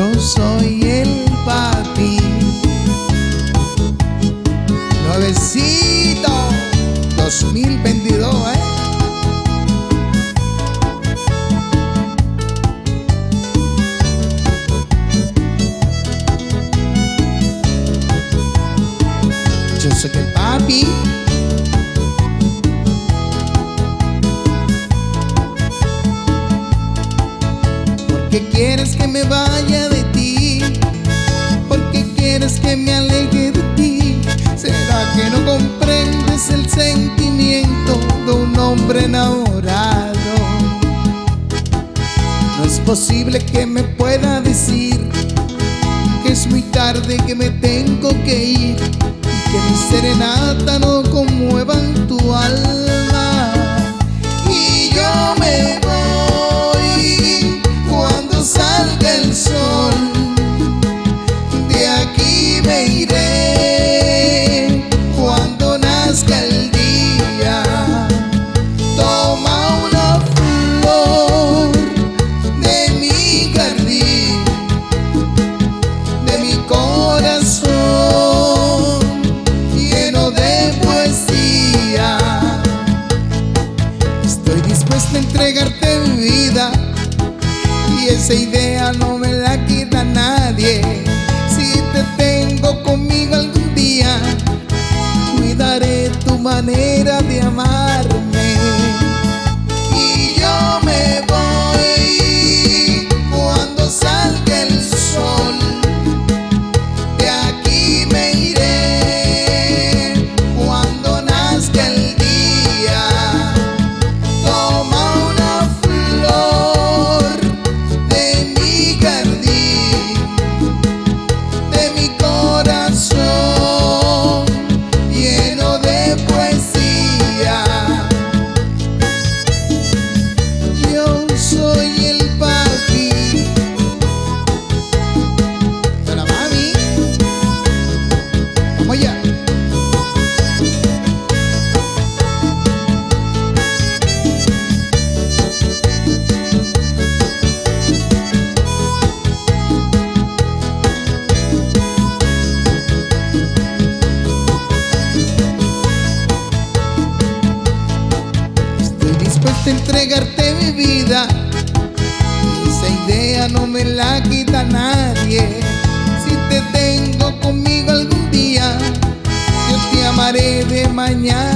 Yo soy el papi. Nuevecito 2022, ¿eh? Yo soy el papi. ¿Por qué quieres que me vaya de quieres que me aleje de ti? ¿Será que no comprendes el sentimiento de un hombre enamorado? No es posible que me pueda decir que es muy tarde que me tengo que ir y que mi serenata no conmuevan tu alma. Mi vida y esa idea no me la quita nadie. Si te tengo conmigo algún día, cuidaré tu manera de amarme. Entregarte mi vida. Esa idea no me la quita nadie. Si te tengo conmigo algún día, yo te amaré de mañana